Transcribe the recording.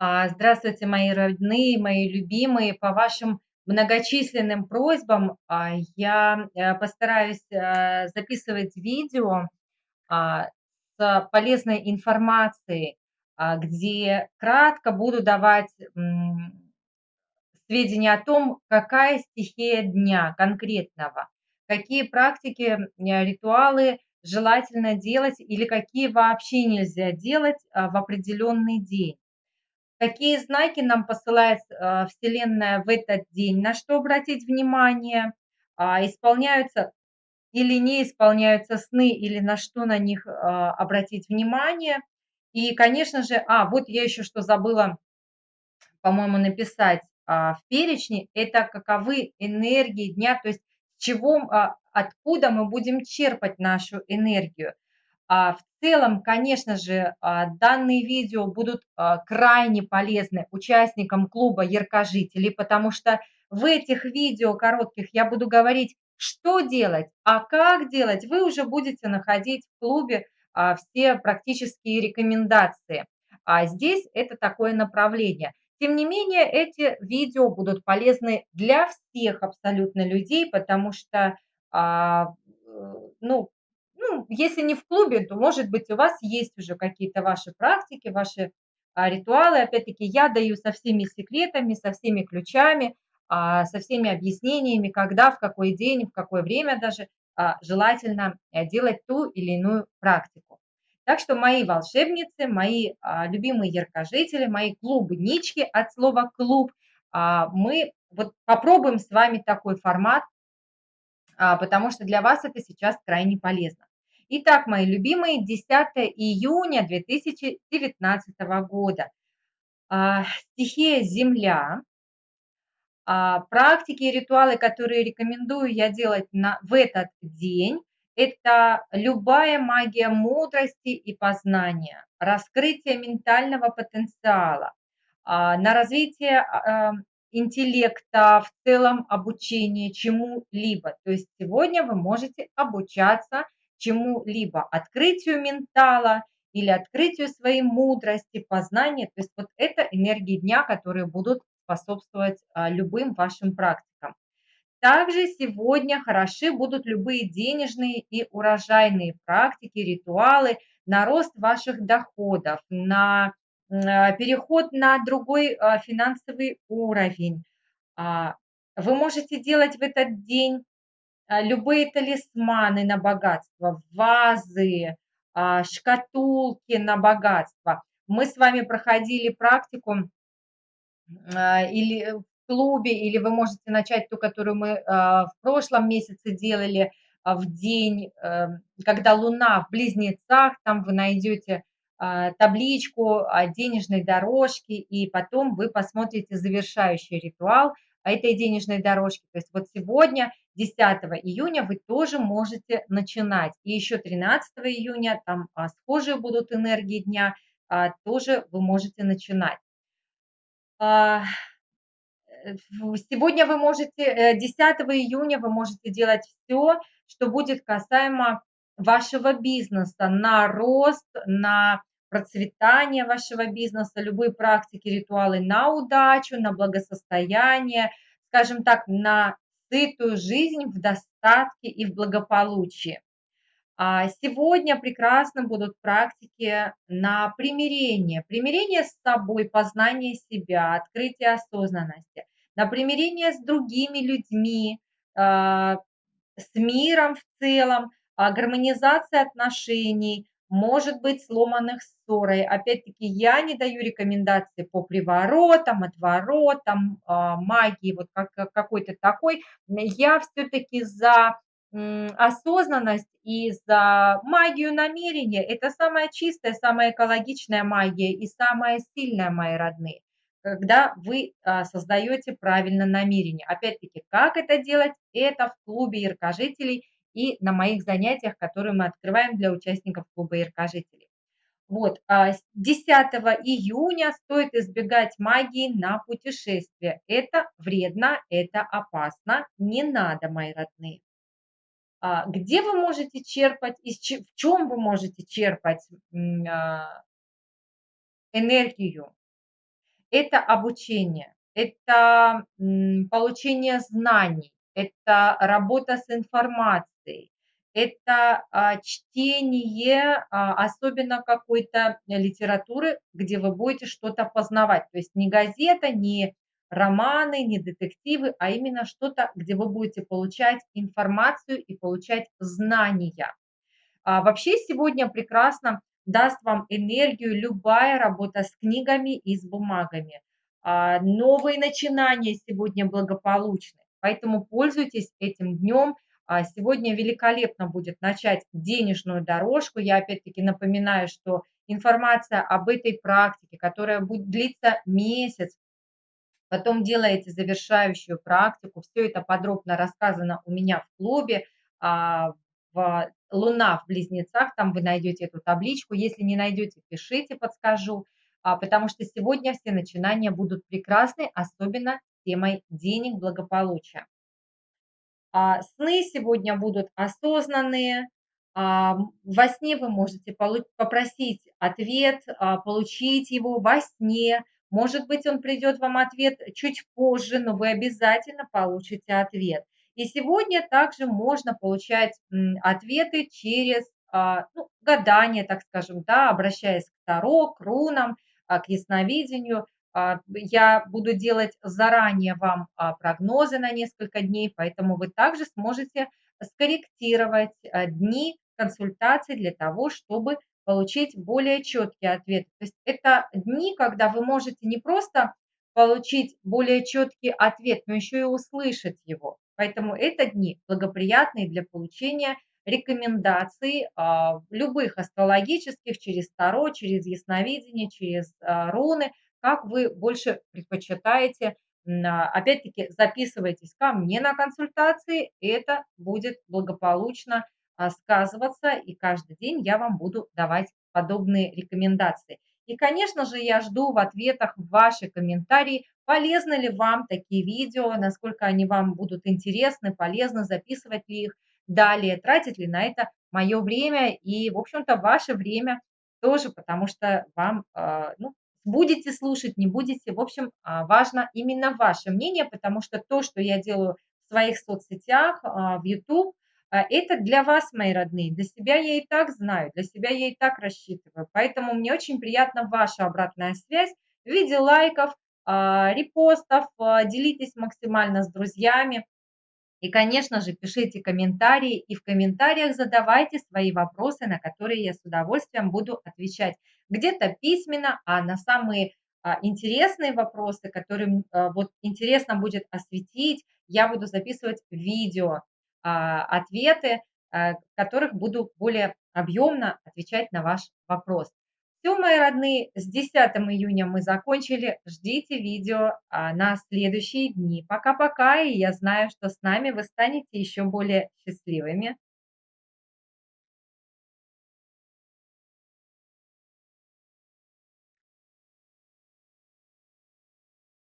А, Здравствуйте, мои родные, мои любимые. По вашим многочисленным просьбам а, я э, постараюсь э, записывать видео а, с полезной информацией, где кратко буду давать сведения о том, какая стихия дня конкретного, какие практики, э, ритуалы желательно делать или какие вообще нельзя делать в определенный день. Какие знаки нам посылает а, Вселенная в этот день, на что обратить внимание, а, исполняются или не исполняются сны, или на что на них а, обратить внимание. И, конечно же, а, вот я еще что забыла, по-моему, написать а, в перечне, это каковы энергии дня, то есть чего, а, откуда мы будем черпать нашу энергию. А, в целом, конечно же, а, данные видео будут а, крайне полезны участникам клуба яркожителей, потому что в этих видео коротких я буду говорить, что делать, а как делать, вы уже будете находить в клубе все практические рекомендации. А здесь это такое направление. Тем не менее, эти видео будут полезны для всех абсолютно людей, потому что, э, ну, ну, если не в клубе, то, может быть, у вас есть уже какие-то ваши практики, ваши а, ритуалы. Опять-таки, я даю со всеми секретами, со всеми ключами, а, со всеми объяснениями, когда, в какой день, в какое время даже а, желательно э, делать ту или иную практику. Так что мои волшебницы, мои а, любимые яркожители, мои клубнички от слова «клуб», а, мы вот попробуем с вами такой формат, а, потому что для вас это сейчас крайне полезно. Итак, мои любимые, 10 июня 2019 года. А, стихия «Земля». А, практики и ритуалы, которые рекомендую я делать на, в этот день, это любая магия мудрости и познания, раскрытие ментального потенциала, а, на развитие интеллекта, в целом обучение чему-либо. То есть сегодня вы можете обучаться чему-либо, открытию ментала или открытию своей мудрости, познания. То есть вот это энергии дня, которые будут способствовать а, любым вашим практикам. Также сегодня хороши будут любые денежные и урожайные практики, ритуалы на рост ваших доходов, на а, переход на другой а, финансовый уровень. Вы можете делать в этот день любые талисманы на богатство, вазы, а, шкатулки на богатство. Мы с вами проходили практику а, или в клубе, или вы можете начать ту, которую мы в прошлом месяце делали в день, э, когда Луна в близнецах, там вы найдете табличку денежной дорожки, и потом вы посмотрите завершающий ритуал этой денежной дорожки. То есть вот сегодня 10 июня вы тоже можете начинать. И еще 13 июня там а, схожие будут энергии дня, а, тоже вы можете начинать. А, сегодня вы можете, 10 э, июня вы можете делать все, что будет касаемо вашего бизнеса, на рост, на процветание вашего бизнеса, любые практики, ритуалы на удачу, на благосостояние, скажем так, на сытую жизнь в достатке и в благополучии. А сегодня прекрасно будут практики на примирение. Примирение с собой, познание себя, открытие осознанности. На примирение с другими людьми, а, с миром в целом, а, гармонизация отношений, может быть сломанных ссорой. Опять-таки, я не даю рекомендации по приворотам, отворотам, а, магии, вот как, какой-то такой. Я все-таки за осознанность и за магию намерения. Это самая чистая, самая экологичная магия и самая сильная, мои родные когда вы а, создаете правильно намерение. Опять-таки, как это делать? Это в клубе яркожителей и на моих занятиях, которые мы открываем для участников клуба яркожителей. Вот, 10 а, июня стоит избегать магии на путешествие. Это вредно, это опасно, не надо, мои родные. А, где вы можете черпать, в чем вы можете черпать а, энергию? Это обучение, это получение знаний, это работа с информацией, это а, чтение, а, особенно какой-то литературы, где вы будете что-то познавать. То есть не газета, не романы, не детективы, а именно что-то, где вы будете получать информацию и получать знания. А вообще сегодня прекрасно даст вам энергию любая работа с книгами и с бумагами. А, новые начинания сегодня благополучны, поэтому пользуйтесь этим днем. А, сегодня великолепно будет начать денежную дорожку. Я опять-таки напоминаю, что информация об этой практике, которая будет длиться месяц, потом делаете завершающую практику. Все это подробно рассказано у меня в клубе, а, в «Луна в близнецах», там вы найдете эту табличку. Если не найдете, пишите, подскажу, а, потому что сегодня все начинания будут прекрасны, особенно темой денег, благополучия. А, сны сегодня будут осознанные, во сне вы можете попросить ответ, получить его во сне, может быть, он придет вам ответ чуть позже, но вы обязательно получите ответ. И сегодня также можно получать ответы через а, ну, гадание, так скажем, да, обращаясь к Таро, к рунам, а, к ясновидению. А, я буду делать заранее вам прогнозы на несколько дней, поэтому вы также сможете скорректировать дни консультаций для того, чтобы получить более четкий ответ. То есть это дни, когда вы можете не просто получить более четкий ответ, но еще и услышать его. Поэтому это дни благоприятные для получения рекомендаций а, любых астрологических через Таро, через ясновидение, через а, руны, как вы больше предпочитаете. А, опять-таки записывайтесь ко мне на консультации, это будет благополучно а, сказываться, и каждый день я вам буду давать подобные рекомендации. И, конечно же, я жду в ответах ваши комментарии, полезны ли вам такие видео, насколько они вам будут интересны, полезны, записывать ли их далее, тратить ли на это мое время и, в общем-то, ваше время тоже, потому что вам, а, ну, будете слушать, не будете, в общем, а, важно именно ваше мнение, потому что то, что я делаю в своих соцсетях, в YouTube, а это для вас, мои родные, для себя я и так знаю, для себя я и так рассчитываю. Поэтому мне очень приятна ваша обратная связь в виде лайков, а, репостов, а, делитесь максимально с друзьями. И, конечно же, пишите комментарии и в комментариях задавайте свои вопросы, на которые я с удовольствием буду отвечать. Где-то письменно, а на самые интересные вопросы, которые вот интересно будет осветить, я буду записывать видео. А, ответы, а, в которых буду более объемно отвечать на ваш вопрос. Все, мои родные, с 10 июня мы закончили. Ждите видео а, на следующие дни. Пока-пока, и я знаю, что с нами вы станете еще более счастливыми.